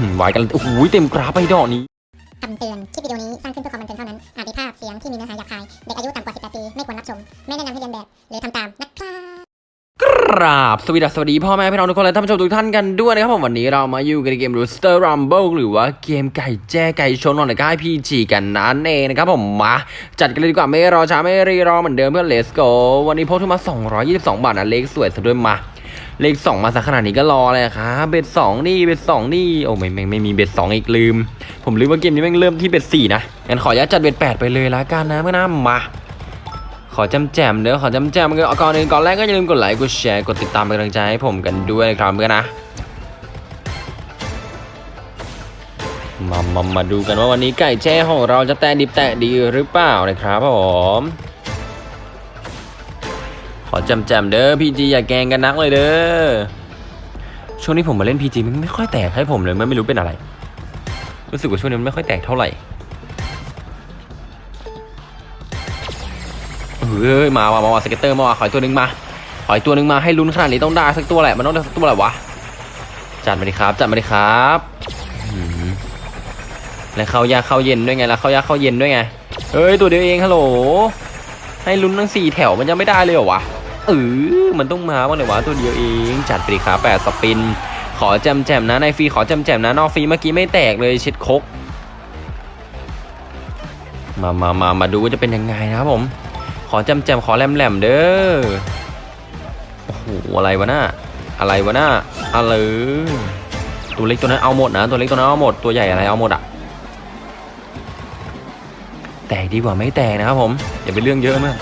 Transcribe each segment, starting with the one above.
หือไว้กันโอ้โหเต็มกราฟไปดอกนี้คำเตือน คลิปวิดีโอนี้สร้างขึ้นเพื่อความบันเทิงเท่านั้น อาจมีภาพเสียงที่มีเนื้อหาหยาบคาย เด็กอายุต่ำกว่า 18 ปี ไม่ควรรับชม ไม่แนะนำให้เรียนแบบ หรือทำตามนะครับกราบสวัสดีสวัสดีพ่อแม่พี่น้องทุกคนและท่านผู้ชมทุกท่านกันด้วยนะครับผมวันนี้เรามาอยู่กันในเกม Rooster Rumble หรือว่าเกมไก่แจ้ไก่ชนนอนในค่ายพีจีกันนั่นเองนะครับผมมาจัดกันเลยดีกว่าไม่รอช้าไม่รีรอเหมือนเดิมเพื่อน Let's go วันนี้พกทุนมา 222 บาทนะเลขสวยซะด้วยมา เลข2มาสักขนาดนี้ก็รอเลยครับเบ็ด2นี่เบ็ด2นี่โอ้ไม่ไม่ไม่มีเบ็ด2อีกลืม ผมลืมว่าเกมนี้แม่งเริ่มที่เบ็ด4นะงั้นขออนุญาจัดเบ็ด8ไปเลยละกันนะเพื่อนนะมาขอจำแจมเด้อขอจำแจมกันก่อนอื่นก่อนแรกก็อย่าลืมกดไลค์กดแชร์กดติดตามเป็นกำลังใจให้ผมกันด้วยครับเพื่อนนะมามามาดูกันว่าวันนี้ไก่แจ้ของเราจะแตะดิบแตะดีหรือเปล่านะครับผม จำจมเด้อ PG อย่าแกงกันนักเลยเด้อ ช่วงนี้ผมมาเล่น PG มันไม่ค่อยแตกให้ผมเลยมันไม่รู้เป็นอะไร รู้สึกว่าช่วงนี้มันไม่ค่อยแตกเท่าไหร่ เฮ้ยมามามามา scatter มาว่ะขออีกตัวหนึ่งมา ขออีกตัวหนึ่งมาให้ลุ้นขนาดนี้ต้องได้สักตัวแหละ มันต้องได้สักตัวแหละวะ จัดมาดิครับ จัดมาดิครับแล้วเข้ายากเข้าเย็นด้วยไงแล้วเข้ายากเข้าเย็นด้วยไง เฮ้ยตัวเดียวเองฮัลโหลให้ลุ้นทั้งสี่แถวมันยังไม่ได้เลยเหรอวะ เออมันต้องมาบ้างเลยวะตัวเดียวเอง จัดไปดิครับแปดสปิน ขอแจมแจมนะในฟรีขอแจมแจมนะนอกฟรีเมื่อกี้ไม่แตกเลยเช็ดคกมามามามาดูว่าจะเป็นยังไงนะครับผม ขอแจำแจมขอแหลมแหลมเด้อโอ้โหอะไรวะหน่าอะไรวะหน่าอะไรตัวเล็กตัวนั้นเอาหมดนะ ตัวเล็กตัวนั้นเอาหมดตัวใหญ่อะไรเอาหมดอะแตกดีกว่าไม่แตกนะครับผมอย่าไปเรื่องเยอะมาก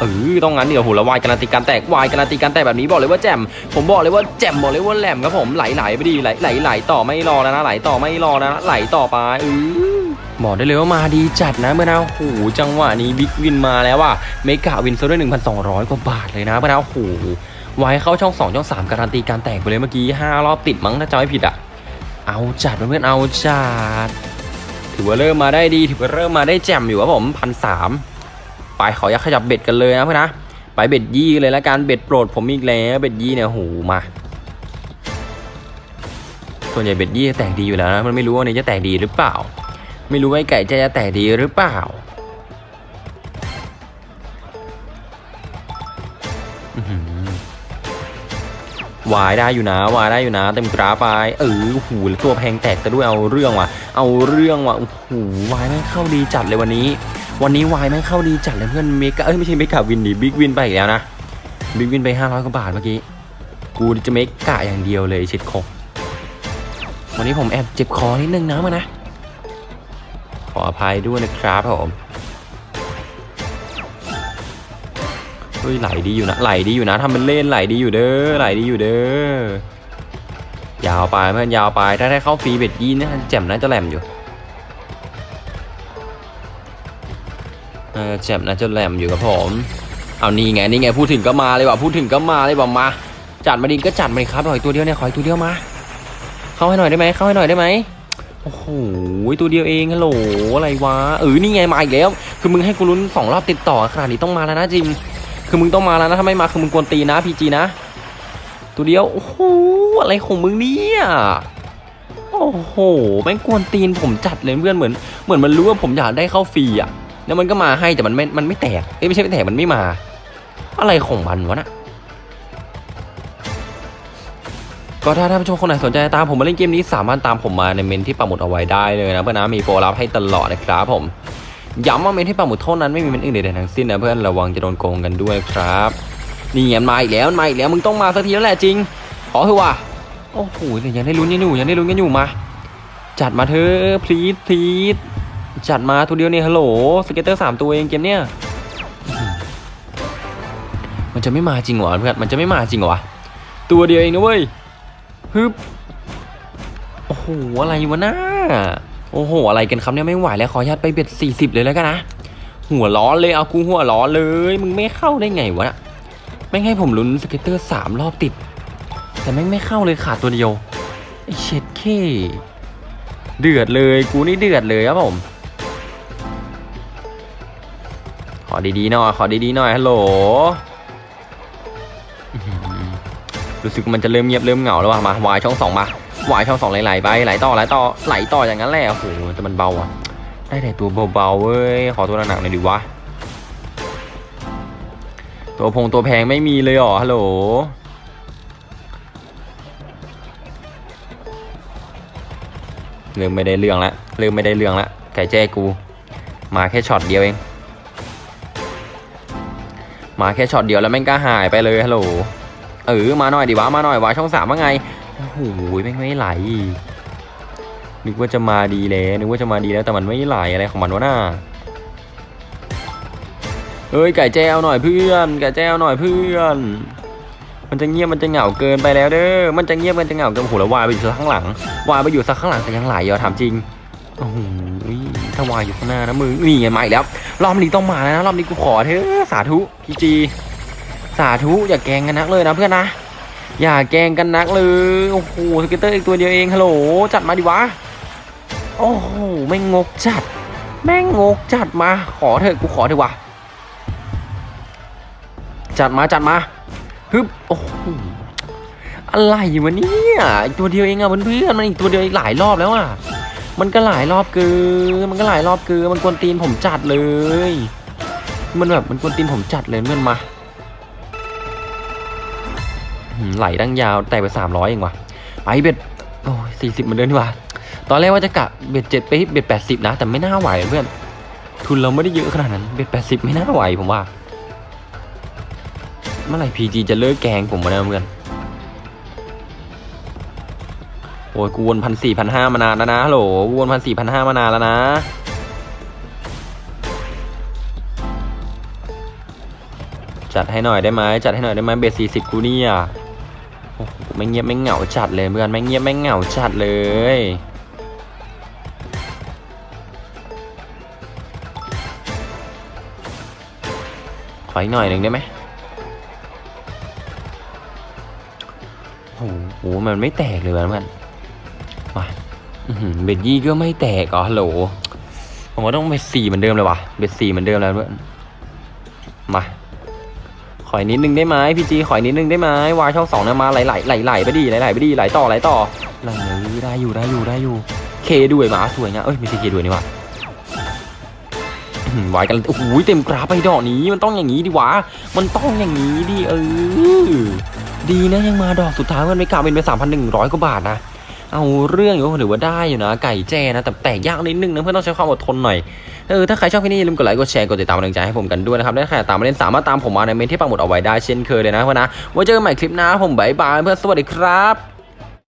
เออต้องงั้นเดี๋ยวโหละวายการันตีการแตกวายการันตีการแตกแบบนี้บอกเลยว่าแจ่มผมบอกเลยว่าแจ่มบอกเลยว่าแจ่มครับผมไหลๆไปดีไหลไหลไหลต่อไม่รอแล้วนะไหลต่อไม่รอแล้วนะไหลต่อไปเออบอกได้เลยว่ามาดีจัดนะเพื่อนนะโอ้โหจังหวะนี้ big win มาแล้วว่ะ mega win ซะด้วย1,200 กว่าบาทเลยนะเพื่อนนะโอ้โหไว้เข้าช่อง 2 ช่อง 3 การันตีการแตกไปเลยเมื่อกี้ 5 รอบติดมั้งถ้าจำไม่ผิดอะ เอาจัดเพื่อนๆเอาจัด ถือว่าเริ่มมาได้ดี ถือว่าเริ่มมาได้แจ่มอยู่ครับผมพันสาม ไปขออยักขยับเบ็ดกันเลยนะเพื่อนนะไปเบ็ดยี่เลยละกันเบ็ดโปรดผมอีกแล้วเบ็ดยี่เนี่ยโหมา ส่วนใหญ่เบ็ดยี่จะแตกดีอยู่แล้วนะมันไม่รู้ว่านนี้จะแตกดีหรือเปล่า ไม่รู้ว่าไอ้ไก่จะจะแตกดีหรือเปล่าหวายได้อยู่นะวายได้อยู่นะเต็มกราฟไปเออหูตัวแพงแตกซะด้วยเอาเรื่องว่ะ เอาเรื่องว่ะโอ้โห wild แม่งเข้าดีจัดเลยวันนี้ วันนี้ wild แม่งเข้าดีจัดเลยเพื่อน mega เอ้ยไม่ใช่ mega win ดิ big win ไปอีกแล้วนะ big win ไป500กว่าบาทเมื่อกี้กูจะ mega อย่างเดียวเลยชิดคกวันนี้ผมแอบเจ็บคอนิดนึงนะมานะขออภัยด้วยนะครับผมเฮ้ยไหลดีอยู่นะไหลดีอยู่นะทำเป็นเล่นไหลดีอยู่เด้อไหลดีอยู่เด้อยาวไปเพื่อนยาวไปถ้าได้เข้าฟรีเบ็ดยีนนะแจ่มน่าจะแหลมอยู่ แจ่มน่าจะแหลมอยู่ครับผม เอานี่ไงนี่ไงพูดถึงก็มาเลยว่ะพูดถึงก็มาเลยว่ะมา จัดมาดิก็จัดมาดิครับขออีกตัวเดียวเนี่ยขออีกตัวเดียวมา เข้าให้หน่อยได้ไหมเข้าให้หน่อยได้ไหมโอ้โหตัวเดียวเองฮัลโหลอะไรวะเออนี่ไงมาอีกแล้ว คือมึงให้กูลุ้นสองรอบติดต่อขนาดนี้ต้องมาแล้วนะจิม คือมึงต้องมาแล้วนะถ้าไม่มาคือมึงกวนตีนนะพีจีนะ ตัวเดียวโอ้โหอะไรของมึงเนี่ยโอ้โหแม่งกวนตีนผมจัดเลยเพื่อนเหมือนเหมือนมันรู้ว่าผมอยากได้เข้าฟรีอะ แล้วมันก็มาให้แต่มันไม่ มันไม่แตก เอ้ยไม่ใช่ไม่แตก มันไม่มา อะไรของมันวะน่ะก็ถ้าท่านผู้ชมคนไหนสนใจตามผมมาเล่นเกมนี้สามารถตามผมมาในเมนที่ปักหมุดเอาไว้ได้เลยนะเพื่อนนะมีโปรลับให้ตลอดนะครับผมย้ำว่าเมนที่ปักหมุดเท่านั้นไม่มีเมนอื่นใดๆทั้งสิ้นนะเพื่อนระวังจะโดนโกงกันด้วยครับนี่ไงมาอีกแล้วมาอีกแล้วมึงต้องมาสักทีแล้วแหละจริงขอเถอะว่ะโอ้โหยังได้ลุ้นกันอยู่ยังได้ลุ้นกันอยู่มา จัดมาเถอะ please please จัดมาตัวเดียวเนี่ยฮัลโหล scatter สามตัวเองเกมเนี้ยมันจะไม่มาจริงเหรอเพื่อนมันจะไม่มาจริงเหรอตัวเดียวเองนะเว้ยฮึบโอ้โหอะไรวะน้าโอ้โห อะไรกันครับเนี่ยไม่ไหวแล้วขออนุญาตไป bet สี่สิบเลยแล้วกันนะหัวร้อนเลยเอากูหัวร้อนเลย มึงไม่เข้าได้ไงวะไม่ให้ผมลุ้น scatter สามรอบติด แต่แม่งไม่เข้าเลยขาดตัวเดียวไอเช็ดเข้เดือดเลยกูนี่เดือดเลยครับผม ขอดีๆหน่อย ขอดีๆหน่อยฮัลโหล รู้สึกมันจะเริ่มเงียบเริ่มเหงาแล้วว่ะมาวายช่องสองมาวายช่องสองไหลๆไปไหลต่อไหลต่อไหลต่ออย่างนั้นแหละโอ้โหแต่มันเบาอะ ได้แต่ตัวเบาๆเว้ย ขอตัวหนักๆหน่อยดิวะ ตัวพงตัวแพงไม่มีเลยหรอฮัลโหลเริ่มไม่ได้เรื่องละเริ่มไม่ได้เรื่องละไก่แจ้กู มาแค่ช็อตเดียวเอง มาแค่ช็อตเดียวแล้วแม่งก็หายไปเลยฮัลโหลเออมาหน่อยดิวะมาหน่อยวะช่องสามว่าไงโอ้โหแม่งไม่ไหลนึกว่าจะมาดีแล้วนึกว่าจะมาดีแล้วแต่มันไม่ไหลอะไรของมันวะน่าเอ้ยไก่แจ้วหน่อยเพื่อนไก่แจ้วหน่อยเพื่อนมันจะเงียบมันจะเหงาเกินไปแล้วเด้อ มันจะเงียบมันจะเหงาเกินโอ้โหแล้ววายไปอยู่ข้างหลัง วายไปอยู่สักข้างหลังแต่ยังไหลอยู่อถามจริง โอ้โห ถ้าวายอยู่ข้างหน้านะมึงนี่ไงมาอีกแล้ว รอบนี้ต้องมาแล้วนะรอบนี้กูขอเถอะสาธุ PG สาธุอย่าแกงกันนักเลยนะเพื่อนนะ อย่าแกงกันนักเลยโอ้โห scatter อีกตัวเดียวเองฮัลโหลจัดมาดิวะโอ้โหแม่งงกจัด แม่งงกจัดมาขอเถอะกูขอเถอะวะจัดมาจัดมาฮึบโอ้โหอะไรวะเนี่ยอีกตัวเดียวเองอะเพื่อนๆมันอีกตัวเดียวอีกหลายรอบแล้วอะ มันก็หลายรอบเกินมันก็หลายรอบเกินมันกวนตีนผมจัดเลย มันแบบมันกวนตีนผมจัดเลยเพื่อนมาไหลดังยาวแต่ไปสามร้อยเองว่ะไปเบ็ดโอ้ยสี่สิบมือนเดิมดีกว่าตอนแรกว่าจะกะเบ็ดเจ็ดไปเบ็ดแปดสิบนะ แต่ไม่น่าไหวเพื่อน ทุนเราไม่ได้เยอะขนาดนั้นเบ็ดแปดสิบไม่น่าไหวผมว่า เมื่อไหร่พีจีจะเลิกแกงผมมาเนี่ยเพื่อน โอ้ยกูวนพันสี่พันห้ามานานแล้วนะฮัลโหลกูวนพันสี่พันห้ามานานแล้วนะ จัดให้หน่อยได้ไหมจัดให้หน่อยได้ไหมเบสสี่สิบกูเนี่ยโอ้โหไม่เงียบไม่เหงาจัดเลยเพื่อนไม่เงียบไม่เหงาจัดเลยขออีกหน่อยหนึ่งได้ไหมโอ้โหมันไม่แตกเลยเพื่อน มาเบสยี่ก็ไม่แตกเหรอโหลผมว่าต้องเบสสี่เหมือนเดิมเลยว่ะเบสสี่เหมือนเดิมแล้วเพื่อนมาขออีกนิดนึงได้ไหมพี่จีขออีกนิดนึงได้ไหมวายช่องสองเนี่ยมาไหลไหลไหลไหลไปดิไหลไหลไปดิไหลต่อไหลต่อไหลได้อยู่ได้อยู่ได้อยู่ เคด้วยหมาสวยงามเอ้ยไม่ใช่เคด้วยนี่ว่าอื้อหือวายกันโอ้โหเต็มกราฟไปดอกนี้มันต้องอย่างนี้ดิวะมันต้องอย่างนี้ดิเออดีนะยังมาดอกสุดท้ายมันไม่กลับเป็นไปสามพันหนึ่งร้อยกว่าบาทนะ เอาเรื่องอยู่หรือว่าได้อยู่นะ ไก่แจ้นะ แต่แตกยากนิดนึงนะเพื่อนต้องใช้ความอดทนหน่อยเออถ้าใครชอบคลิปนี้อย่าลืมกดไลค์กดแชร์กดติดตามกำลังใจให้ผมกันด้วยนะครับและใครอยากตามมาเล่นสามารถตามผมมาในเมนที่ปักหมุดเอาไว้ได้เช่นเคยเลยนะเพื่อนนะไว้เจอกันใหม่คลิปหน้าผม bye bye เพื่อนสวัสดีครับ